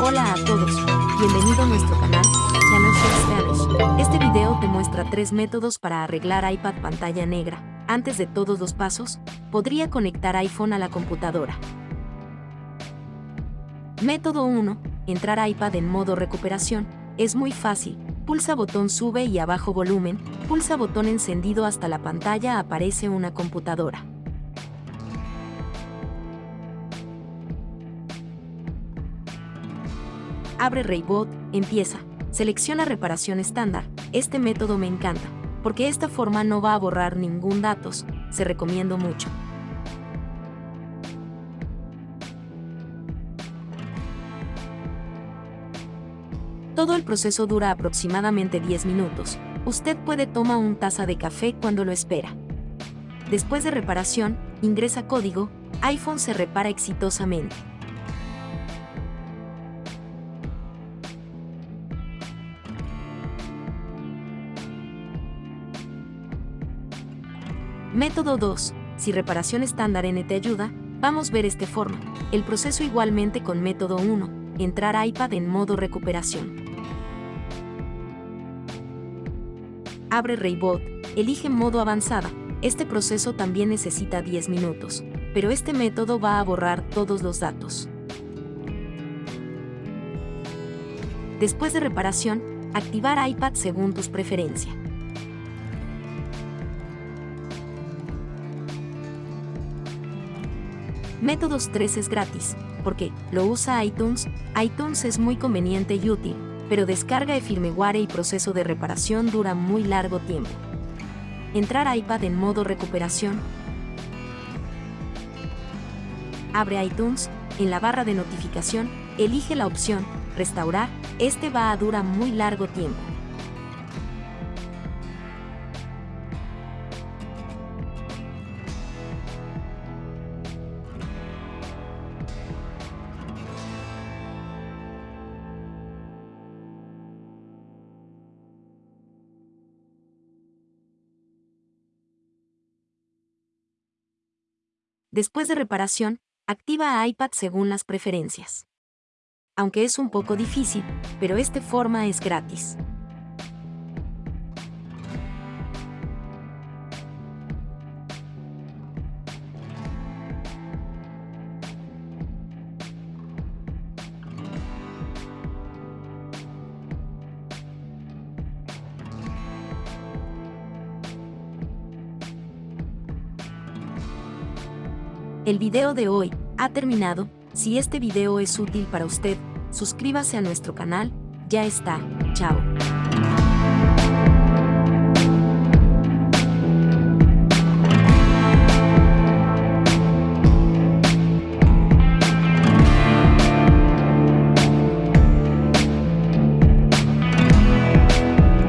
Hola a todos, bienvenido a nuestro canal, Channel Spanish. Este video te muestra tres métodos para arreglar iPad pantalla negra. Antes de todos los pasos, podría conectar iPhone a la computadora. Método 1. Entrar iPad en modo recuperación. Es muy fácil. Pulsa botón sube y abajo volumen, pulsa botón encendido hasta la pantalla aparece una computadora. Abre Raybot, empieza. Selecciona reparación estándar. Este método me encanta, porque esta forma no va a borrar ningún datos. Se recomiendo mucho. Todo el proceso dura aproximadamente 10 minutos. Usted puede tomar un taza de café cuando lo espera. Después de reparación, ingresa código, iPhone se repara exitosamente. Método 2. Si reparación estándar N te ayuda, vamos ver este forma. El proceso igualmente con método 1. Entrar iPad en modo recuperación. Abre Raybot, elige modo avanzada. Este proceso también necesita 10 minutos, pero este método va a borrar todos los datos. Después de reparación, activar iPad según tus preferencias. Métodos 3 es gratis, porque lo usa iTunes, iTunes es muy conveniente y útil, pero descarga de firmware y proceso de reparación dura muy largo tiempo. Entrar iPad en modo recuperación. Abre iTunes, en la barra de notificación, elige la opción Restaurar, este va a durar muy largo tiempo. Después de reparación, activa iPad según las preferencias. Aunque es un poco difícil, pero esta forma es gratis. El video de hoy ha terminado. Si este video es útil para usted, suscríbase a nuestro canal. Ya está. Chao.